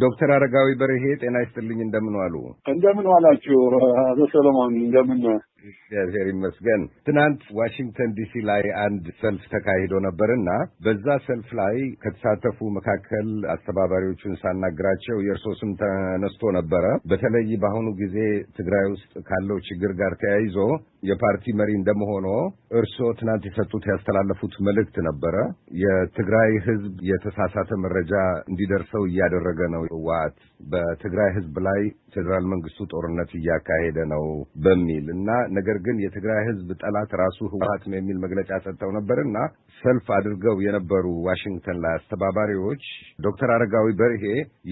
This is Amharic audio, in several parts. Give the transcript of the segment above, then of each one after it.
ዶክተር አረጋዊ በርሄ ጤና ይስጥልኝ። እንደምን ዋሉ? እንደምን ዋላችሁ አቶ ሰለሞን? እንደምን እግዚአብሔር ይመስገን። ትናንት ዋሽንግተን ዲሲ ላይ አንድ ሰልፍ ተካሂዶ ነበርና በዛ ሰልፍ ላይ ከተሳተፉ መካከል አስተባባሪዎቹን ሳናግራቸው የእርሶ ስም ተነስቶ ነበረ። በተለይ በአሁኑ ጊዜ ትግራይ ውስጥ ካለው ችግር ጋር ተያይዞ የፓርቲ መሪ እንደመሆኖ እርስዎ ትናንት የሰጡት ያስተላለፉት መልእክት ነበረ። የትግራይ ሕዝብ የተሳሳተ መረጃ እንዲደርሰው እያደረገ ነው ህወሓት በትግራይ ሕዝብ ላይ ፌዴራል መንግስቱ ጦርነት እያካሄደ ነው በሚል እና ነገር ግን የትግራይ ሕዝብ ጠላት ራሱ ህወሓት ነው የሚል መግለጫ ሰጥተው ነበርና ሰልፍ አድርገው የነበሩ ዋሽንግተን ላይ አስተባባሪዎች ዶክተር አረጋዊ በርሄ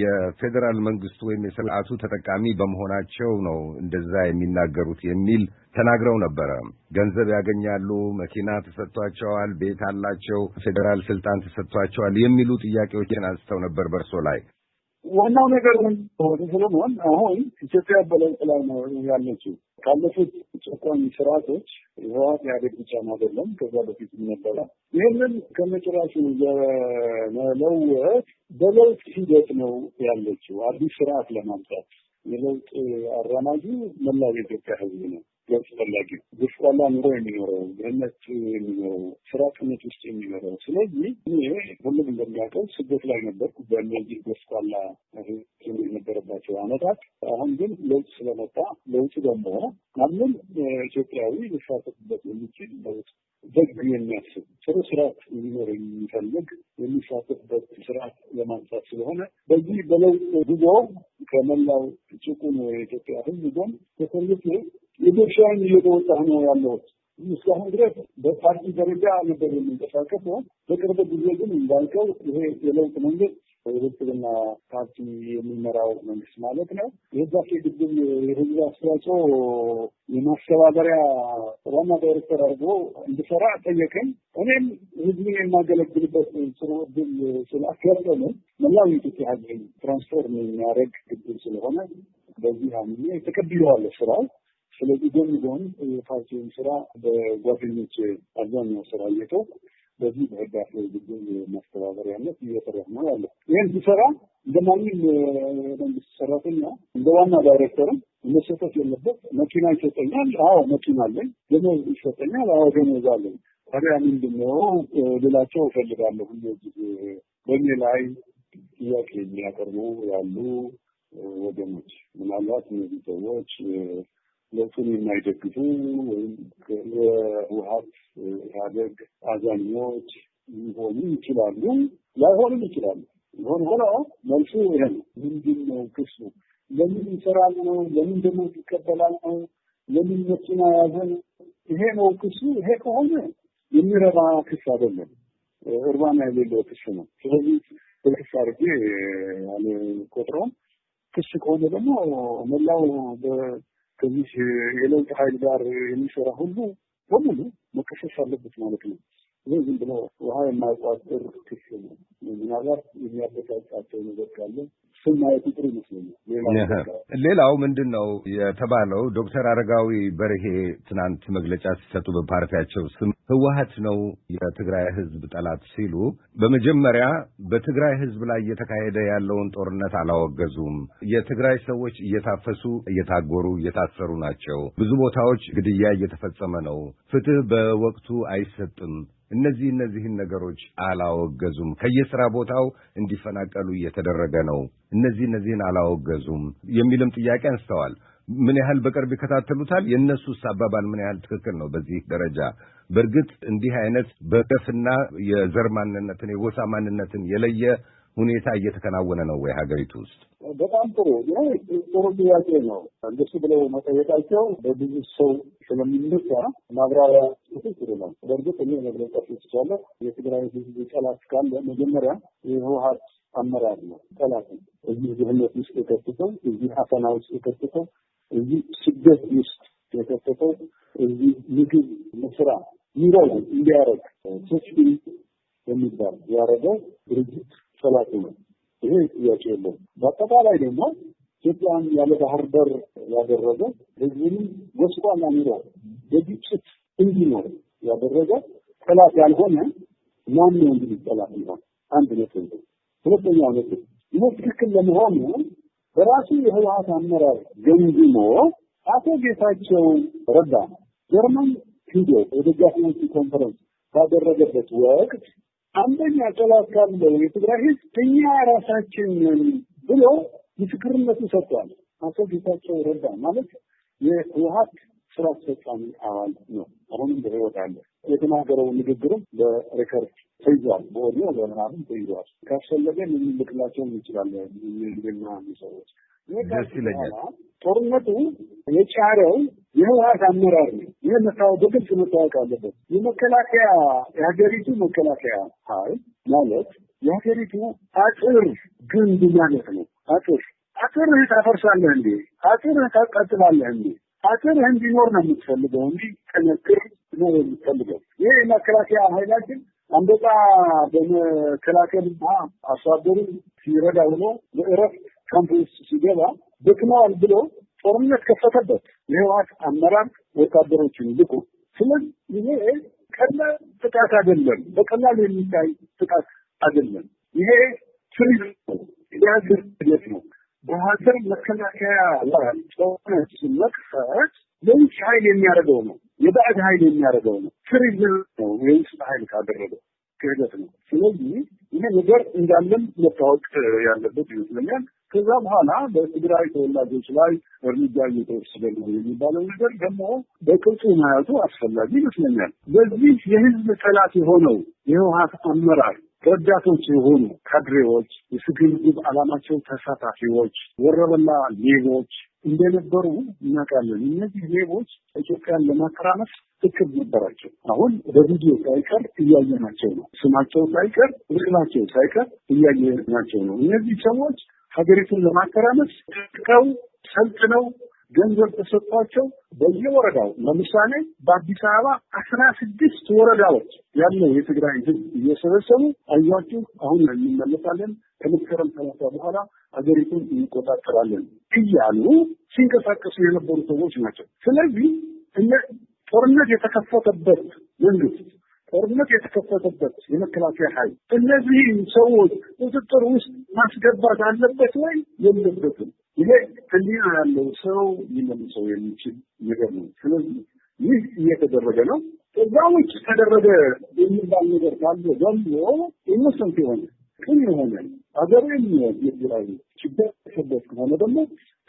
የፌዴራል መንግስቱ ወይም የስርዓቱ ተጠቃሚ በመሆናቸው ነው እንደዛ የሚናገሩት የሚል ተናግረው ነበረ። ገንዘብ ያገኛሉ፣ መኪና ተሰጥቷቸዋል፣ ቤት አላቸው፣ ፌዴራል ስልጣን ተሰጥቷቸዋል የሚሉ ጥያቄዎችን አንስተው ነበር በእርሶ ላይ። ዋናው ነገር ምን ወደ ሰለሞን አሁን ኢትዮጵያ በለውጥ ላይ ነው ያለችው። ካለፉት ጨቋኝ ስርዓቶች ህወሓት ኢህአዴግ ብቻ አይደለም፣ ከዛ በፊት ነበረ። ይህንን ከመጨረሻ ለመለወጥ በለውጥ ሂደት ነው ያለችው አዲስ ስርዓት ለማምጣት የለውጥ አራማጁ መላው የኢትዮጵያ ህዝብ ነው። ፈላጊ ጎስቋላ ኑሮ የሚኖረው ድህነት የሚኖረው ስራ ቅነት ውስጥ የሚኖረው። ስለዚህ እኔ ሁሉም እንደሚያውቀው ስደት ላይ ነበርኩ በእነዚህ ጎስቋላ የነበረባቸው አመታት። አሁን ግን ለውጥ ስለመጣ ለውጡ ደግሞ ማንም ኢትዮጵያዊ ሊሳተፍበት የሚችል ለውጥ ደግ የሚያስብ ጥሩ ስርዓት እንዲኖር የሚፈልግ የሚሳተፍበት ስርዓት ለማምጣት ስለሆነ በዚህ በለውጥ ጉዞ ከመላው ጭቁን የኢትዮጵያ ህዝብ ጎን ተሰልፌ የድርሻዬን እየተወጣሁ ነው ያለሁት። እስካሁን ድረስ በፓርቲ ደረጃ ነበር የምንቀሳቀሰው። በቅርብ ጊዜ ግን እንዳልከው ይሄ የለውጥ መንግስት የብልጽግና ፓርቲ የሚመራው መንግስት ማለት ነው የህዳሴ ግድብ የህዝብ አስተዋጽኦ የማስተባበሪያ ዋና ዳይሬክተር አድርጎ እንድሰራ ጠየቀኝ። እኔም ህዝብን የማገለግልበት ጥሩ እድል ስላጋጠመ መላው የኢትዮጵያ ህዝብ ትራንስፎርም የሚያደርግ ግድብ ስለሆነ በዚህ አምኜ ተቀብዬዋለሁ ስራው ስለዚህ ጎን ጎን የፓርቲውን ስራ በጓደኞች አብዛኛው ስራ እየተው በዚህ በህዳሴ ግድብ ማስተባበሪያነት እየሰራሁ ነው ያለው። ይህን ሲሰራ እንደ ማንም መንግስት ሰራተኛ እንደ ዋና ዳይሬክተርም መሰጠት የለበት። መኪና ይሰጠኛል። አዎ መኪና አለኝ። ደሞዝ ይሰጠኛል። አዎ ደሞዝ አለኝ። ታዲያ ምንድን ነው ልላቸው እፈልጋለሁ። እነዚህ በእኔ ላይ ጥያቄ የሚያቀርቡ ያሉ ወገኖች ምናልባት እነዚህ ሰዎች ለውጡን የማይደግፉ ወይም የህወሓት ኢህአዴግ አዛኞች ሊሆኑ ይችላሉ፣ ላይሆኑም ይችላሉ። ይሆን ሆኖ መልሱ ይሄ ነው። ምንድን ነው ክሱ? ለምን ይሰራል ነው? ለምን ደግሞ ይቀበላል ነው? ለምን መኪና ያዘ ነው? ይሄ ነው ክሱ። ይሄ ከሆነ የሚረባ ክስ አይደለም፣ እርባና የሌለው ክስ ነው። ስለዚህ ክስ አድርጌ አልቆጥረውም። ክስ ከሆነ ደግሞ መላው ከዚህ የለውጥ ኃይል ጋር የሚሰራ ሁሉ በሙሉ መከሰስ አለበት ማለት ነው። ይህ ዝም ብሎ ውሃ የማይቋጥር ክስ ነው። ምናልባት የሚያበሳጫቸው ነገር ካለ ስም ማየቱ ጥሩ ይመስለኛል። ሌላው ምንድን ነው የተባለው? ዶክተር አረጋዊ በርሄ ትናንት መግለጫ ሲሰጡ በፓርቲያቸው ስም ህወሓት ነው የትግራይ ህዝብ ጠላት ሲሉ በመጀመሪያ በትግራይ ህዝብ ላይ እየተካሄደ ያለውን ጦርነት አላወገዙም። የትግራይ ሰዎች እየታፈሱ እየታጎሩ እየታሰሩ ናቸው። ብዙ ቦታዎች ግድያ እየተፈጸመ ነው። ፍትህ በወቅቱ አይሰጥም። እነዚህ እነዚህን ነገሮች አላወገዙም። ከየስራ ቦታው እንዲፈናቀሉ እየተደረገ ነው። እነዚህ እነዚህን አላወገዙም የሚልም ጥያቄ አንስተዋል። ምን ያህል በቅርብ ይከታተሉታል? የእነሱስ አባባል ምን ያህል ትክክል ነው? በዚህ ደረጃ በእርግጥ እንዲህ አይነት በገፍና የዘር ማንነትን የጎሳ ማንነትን የለየ ሁኔታ እየተከናወነ ነው ወይ ሀገሪቱ ውስጥ? በጣም ጥሩ ጥሩ ጥያቄ ነው። እንደሱ ብለው መጠየቃቸው በብዙ ሰው ስለሚነሳ ማብራሪያ ጽሑፍ ጥሩ ነው። በእርግጥ እኔ መግለጫ ስቻለሁ የትግራይ ህዝብ ጠላት ካለ መጀመሪያ የህወሓት አመራር ነው ጠላት እዚህ ድህነት ውስጥ የከትተው፣ እዚህ አፈና ውስጥ የከትተው፣ እዚህ ስደት ውስጥ የከተተው፣ እዚህ ምግብ መስራ ኑሮ እንዲያደርግ ሶስት የሚባል ያደረገው ድርጅት ጠላቱ ነው። ይሄ ጥያቄ የለውም። በአጠቃላይ ደግሞ ኢትዮጵያን ያለ ባህር በር ያደረገ ህዝብንም ጎስቋላ ኑሮ በግጭት እንዲኖር ያደረገ ጠላት ያልሆነ ማን ነው እንግዲህ ጠላት ነው? አንድ ነጥብ ሁለተኛው ነጥብ ይህ ትክክል ለመሆኑ በራሱ የህወሀት አመራር ገምግሞ አቶ ጌታቸው ረዳ ጀርመን ሂዶ የደጋፊዎቹ ኮንፈረንስ ባደረገበት ወቅት አንደኛ ጠላት ካለው የትግራይ ህዝብ እኛ ራሳችን ብሎ ምስክርነቱ ሰጥቷል። አቶ ጌታቸው ረዳ ማለት የህወሀት ስራ አስፈጻሚ አባል ነው። አሁንም በህይወት አለ። የተናገረው ንግግርም በሬከርድ ተይዟል። በኦዲዮ በምናምን ተይዟል። ካስፈለገ ልንልክላቸው እንችላለን። ዜና ሰዎች ደስ ይለኛል። ጦርነቱ የጫረው የህወሀት አመራር ነው። ይህ መታወቅ በግልጽ መታወቅ አለበት። የመከላከያ የሀገሪቱ መከላከያ ኃይል ማለት የሀገሪቱ አጥር ግንብ ማለት ነው። አጥር አጥርህ ታፈርሳለህ እንዴ? አጥርህ ታቃጥላለህ እንዴ? አጥርህ እንዲኖር ነው የምትፈልገው እንጂ ጠነክር ነው የምትፈልገው። ይህ የመከላከያ ኃይላችን አንበጣ በመከላከልና አርሶ አደሩን ሲረዳ ብሎ በእረፍት ካምፕ ውስጥ ሲገባ ደክመዋል ብሎ ጦርነት ከፈተበት የህወሓት አመራር ወታደሮችን ልቁ። ስለዚህ ይሄ ቀላል ጥቃት አይደለም፣ በቀላሉ የሚታይ ጥቃት አይደለም። ይሄ ነው፣ የሀገር ሂደት ነው። በሀገር መከላከያ ላይ ጦርነት መክፈት የውጭ ኃይል የሚያደርገው ነው፣ የባዕድ ኃይል የሚያደርገው ነው። ትሪዝም ነው የውስጥ ኃይል ካደረገው ክህደት ነው። ስለዚህ ይሄ ነገር እንዳለም መታወቅ ያለበት ይመስለኛል። ከዛ በኋላ በትግራይ ተወላጆች ላይ እርምጃ እየተወሰደ ነው የሚባለው ነገር ደግሞ በቅርጹ ማየቱ አስፈላጊ ይመስለኛል። በዚህ የህዝብ ጠላት የሆነው የህወሀት አመራር ረዳቶች የሆኑ ካድሬዎች፣ የስግብግብ ዓላማቸው ተሳታፊዎች፣ ወረበላ ሌቦች እንደነበሩ እናውቃለን። እነዚህ ሌቦች ኢትዮጵያን ለማተራመስ እቅድ ነበራቸው። አሁን በቪዲዮ ሳይቀር እያየናቸው ነው። ስማቸው ሳይቀር ምስላቸው ሳይቀር እያየናቸው ነው። እነዚህ ሰዎች ሀገሪቱን ለማተራመስ ጥቀው ሰልጥነው ገንዘብ ተሰጥቷቸው በየወረዳው ለምሳሌ በአዲስ አበባ አስራ ስድስት ወረዳዎች ያለው የትግራይ ህዝብ እየሰበሰቡ አያችሁ አሁን እንመለሳለን ከመስከረም ሰላሳ በኋላ ሀገሪቱን እንቆጣጠራለን እያሉ ሲንቀሳቀሱ የነበሩ ሰዎች ናቸው። ስለዚህ እነ ጦርነት የተከፈተበት መንግስት ጦርነት የተከፈተበት የመከላከያ ኃይል እነዚህን ሰዎች ቁጥጥር ውስጥ ማስገባት አለበት ወይ የለበትም? ይሄ ህሊና ያለው ሰው ሊመልሰው የሚችል ነገር ነው። ስለዚህ ይህ እየተደረገ ነው። ከዛ ውጭ ተደረገ የሚባል ነገር ካለ ደግሞ ኢኖሰንት የሆነ ቅን የሆነ አገር የሚሆን የትግራይ ችግር ተሰበት ከሆነ ደግሞ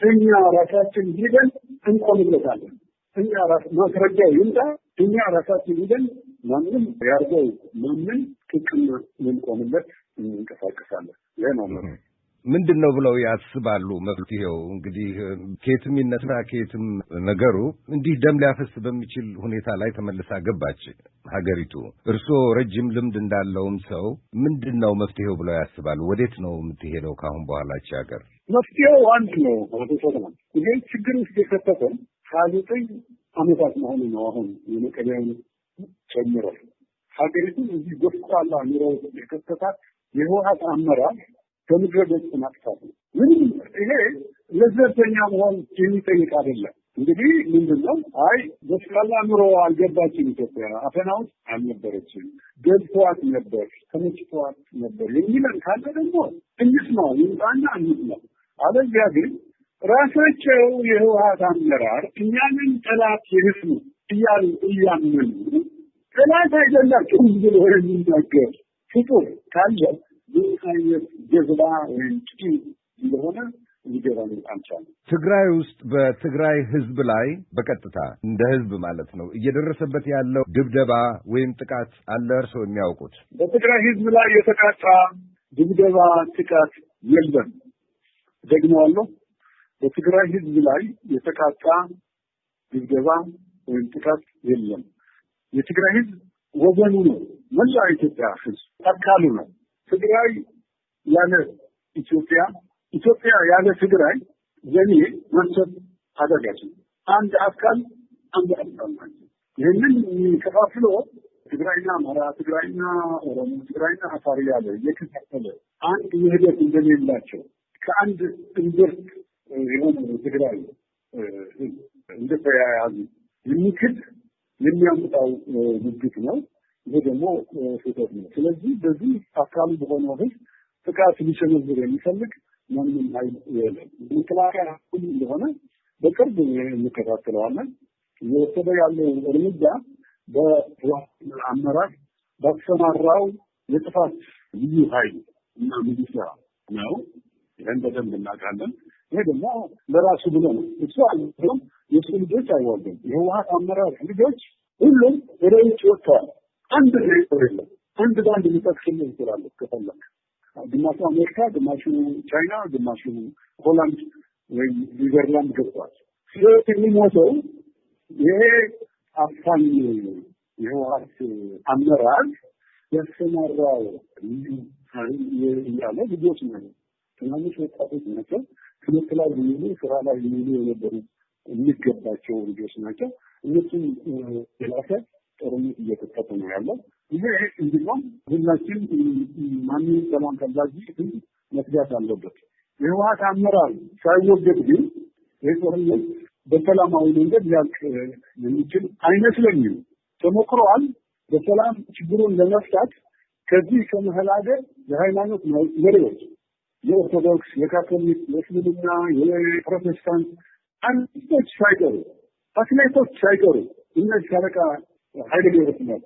እኛ ራሳችን ሂደን እንቆምለታለን። እኛ ማስረጃ ይምጣ። እኛ ራሳችን ሂደን ማንም ያርገው ማንም ጥቅም ልንቆምለት እንንቀሳቀሳለን። ይህ ምንድን ነው ብለው ያስባሉ? መፍትሄው እንግዲህ ከየትም ይነሳ ከየትም ነገሩ እንዲህ ደም ሊያፈስ በሚችል ሁኔታ ላይ ተመልሳ ገባች ሀገሪቱ። እርስዎ ረጅም ልምድ እንዳለውም ሰው ምንድን ነው መፍትሄው ብለው ያስባሉ? ወዴት ነው የምትሄደው ከአሁን በኋላች ሀገር? መፍትሄው አንድ ነው። ይሄ ችግር ውስጥ የከተተን ሀያ ዘጠኝ ዓመታት መሆኑ ነው። አሁን የመቀሌውን ጨምሮ ሀገሪቱን እዚህ ጎስቋላ ኑሮ የከተታት የህወሀት አመራር ከምድረ ገጽ ማጥፋት ነው። ምንም ይሄ ለዘብተኛ መሆን የሚጠይቅ አይደለም። እንግዲህ ምንድን ነው? አይ በስቃላ ኑሮ አልገባችም ኢትዮጵያ አፈና ውስጥ አልነበረችም፣ ገብተዋት ነበር፣ ተመችተዋት ነበር የሚለን ካለ ደግሞ እንስማው፣ ይምጣና እንስማው። አለዚያ ግን ራሳቸው የህወሀት አመራር እኛንን ጠላት የህዝቡ እያሉ እያመኑ ጠላት አይደላቸውም ብሎ የሚናገር ፍጡር ካለ ጀዝባ ወይም ጭ እንደሆነ ሊገባን አልቻለም። ትግራይ ውስጥ በትግራይ ህዝብ ላይ በቀጥታ እንደ ህዝብ ማለት ነው እየደረሰበት ያለው ድብደባ ወይም ጥቃት አለ እርስዎ የሚያውቁት? በትግራይ ህዝብ ላይ የተቃጣ ድብደባ፣ ጥቃት የለም። ደግመዋለሁ። በትግራይ ህዝብ ላይ የተቃጣ ድብደባ ወይም ጥቃት የለም። የትግራይ ህዝብ ወገኑ ነው። መላ ኢትዮጵያ ህዝብ አካሉ ነው። ትግራይ ያለ ኢትዮጵያ፣ ኢትዮጵያ ያለ ትግራይ ለኔ አዳጋች ነው። አንድ አካል አንድ አካል ናቸው። ይህንን ከፋፍሎ ትግራይና አማራ፣ ትግራይና ኦሮሞ፣ ትግራይና አፋር ያለ እየከፋፈለ አንድ ውህደት እንደሌላቸው ከአንድ እንብርት የሆነ ትግራይ እንደተያያዙ የሚክድ የሚያምጣው ውግት ነው። ይህ ደግሞ ስህተት ነው። ስለዚህ በዚህ አካሉ በሆነው ህዝብ ጥቃት ሊሰነዝር የሚፈልግ ማንም ኃይል የለም። መከላከያ ሁሉ እንደሆነ በቅርብ እንከታተለዋለን። እየወሰደ ያለው እርምጃ በህወሓት አመራር ባሰማራው የጥፋት ልዩ ኃይል እና ሚሊሻ ነው። ይህን በደንብ እናውቃለን። ይሄ ደግሞ ለራሱ ብሎ ነው። እሱ አልም የእሱ ልጆች አይዋጉም። የህወሓት አመራር ልጆች ሁሉም ወደ ውጭ ወጥተዋል። አንድ ነገር የለም። አንድ በአንድ ሊጠቅስልህ ይችላል ከፈለግ ግማሹ አሜሪካ፣ ግማሹ ቻይና፣ ግማሹ ሆላንድ ወይም ኒዘርላንድ ገብቷል። ስለዚህ የሚሞተው ይሄ አፋኝ የህወሓት አመራር ያሰማራው እያለ ልጆች ነው፣ ትናንሽ ወጣቶች ናቸው። ትምህርት ላይ የሚሉ ስራ ላይ የሚሉ የነበሩ የሚገባቸው ልጆች ናቸው። እነሱም የላሰ ጦርነት እየተከፈተ ነው ያለው። ይሄ እንዲሁም ሁላችን ማንም ሰላም ፈላጊ መስጋት አለበት። የህወሓት አመራር ሳይወገድ ግን ይህ ጦርነት በሰላማዊ መንገድ ሊያልቅ የሚችል አይመስለኝም። ተሞክሯል። በሰላም ችግሩን ለመፍታት ከዚህ ከመሀል ሀገር የሃይማኖት መሪዎች የኦርቶዶክስ፣ የካቶሊክ፣ የእስልምና፣ የፕሮቴስታንት አንቶች ሳይቀሩ አትሌቶች ሳይቀሩ እነዚህ ሻለቃ ኃይለ ገብረስላሴ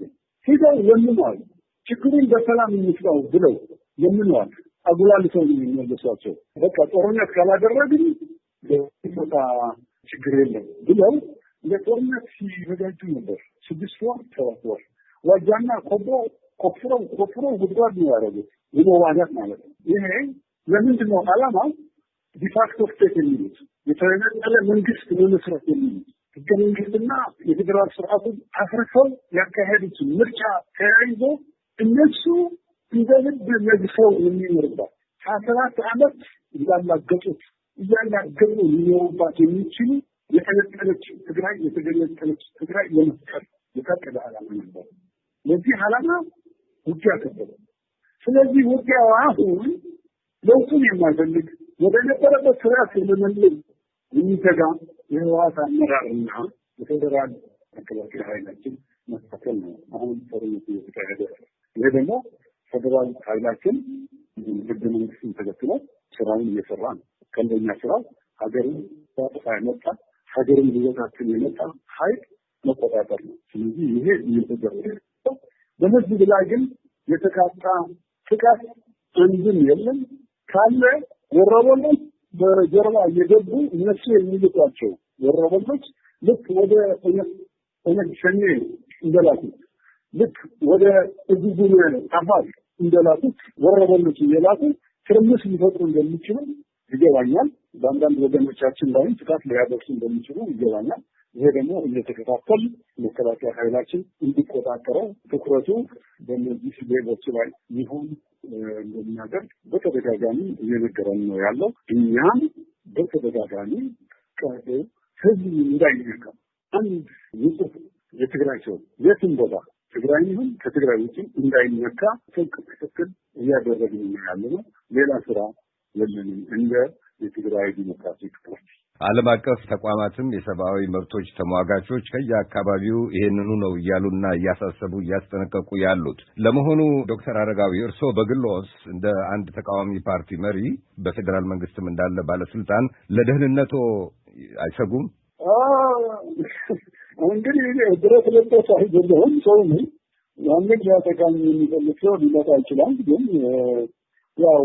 ሂደው ለምነዋል። ችግሩን በሰላም እንፍታው ብለው ለምነዋል። አጉላልተው ነው የሚመለሷቸው። በቃ ጦርነት ካላደረግን ቦታ ችግር የለም ብለው ለጦርነት ሲዘጋጁ ነበር። ስድስት ወር ሰባት ወር ዋጃና ቆቦ ቆፍረው ቆፍረው ጉድጓድ ነው ያደረጉት የመዋጋት ማለት ነው። ይሄ ለምንድን ነው ዓላማው? ዲፋክቶ ስቴት የሚሉት የተነጠለ መንግስት መመስረት የሚሉት ህገ መንግስትና የፌዴራል ስርዓቱን አፍርሰው ያካሄዱት ምርጫ ተያይዞ እነሱ እንደ ልብ ነግሰው የሚኖርባት ሀያ ሰባት ዓመት እያላገጡት እያላገጡ ሊኖሩባት የሚችሉ የተነጠለች ትግራይ የተገነጠለች ትግራይ ለመፍጠር የታቀደ ዓላማ ነበር። ለዚህ ዓላማ ውጊያ ከበደ። ስለዚህ ውጊያው አሁን ለውጡን የማይፈልግ ወደ ነበረበት ስርዓት ለመመለስ የሚተጋ የህወሓት አመራርና የፌዴራል መከላከያ ኃይላችን መካከል ነው አሁን ጦርነቱ እየተካሄደ ይሄ ደግሞ ፌዴራል ኃይላችን ህገ መንግስትን ተከትሎ ስራውን እየሰራ ነው። ከንደኛ ስራው ሀገርን ሳጥፋ የመጣ ሀገርን ሊበታትን የመጣ ኃይል መቆጣጠር ነው። ስለዚህ ይሄ እየተደረገ በህዝብ ላይ ግን የተቃጣ ጥቃት አንድም የለም። ካለ ወረበሎች በጀርባ እየገቡ እነሱ የሚልቋቸው ወረበሎች ልክ ወደ ኦነግ ሸኔ እንደላኩት ልክ ወደ እጉጉን አፋር እንደላኩት ወረበሎች እየላኩ ትርምስ ሊፈጥሩ እንደሚችሉ ይገባኛል። በአንዳንድ ወገኖቻችን ላይም ጥቃት ሊያደርሱ እንደሚችሉ ይገባኛል። ይሄ ደግሞ እየተከታተል መከላከያ ኃይላችን እንዲቆጣጠረው ትኩረቱ በእነዚህ ሌቦች ላይ ይሁን እንደሚያደርግ በተደጋጋሚ እየነገረን ነው ያለው። እኛም በተደጋጋሚ ቀዶ ህዝብ እንዳይነካ አንድ ንጹህ የትግራይ ሰው የትም ቦታ ትግራይ ይሁን ከትግራይ ውጭ እንዳይነካ ጥብቅ ክትትል እያደረግን ነው ያለ ነው። ሌላ ስራ የለንም እንደ የትግራይ ዲሞክራቲክ ፓርቲ። ዓለም አቀፍ ተቋማትም የሰብአዊ መብቶች ተሟጋቾች ከየአካባቢው ይሄንኑ ነው እያሉና እያሳሰቡ እያስጠነቀቁ ያሉት። ለመሆኑ ዶክተር አረጋዊ እርስዎ በግሎስ እንደ አንድ ተቃዋሚ ፓርቲ መሪ በፌዴራል መንግስትም እንዳለ ባለስልጣን ለደህንነቶ አይሰጉም? እንግዲህ ብረት ለበስ አይደለሁም፣ ሰው ነኝ። ያንን ሊያጠቃኝ የሚፈልግ ሰው ሊመጣ ይችላል። ግን ያው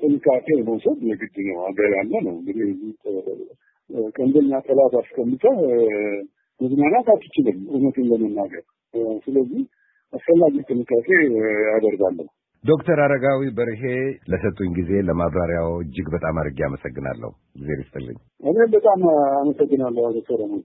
ጥንቃቄ መውሰድ የግድ ነው። ሀገር ያለ ነው እንግዲህ ቀንደኛ ጠላት አስቀምጠህ መዝናናት አትችልም፣ እውነትን ለመናገር። ስለዚህ አስፈላጊ ጥንቃቄ ያደርጋለሁ። ዶክተር አረጋዊ በርሄ ለሰጡኝ ጊዜ ለማብራሪያው እጅግ በጣም አድርጌ አመሰግናለሁ። ጊዜ ይስጥልኝ። እኔም በጣም አመሰግናለሁ ሰለሞን።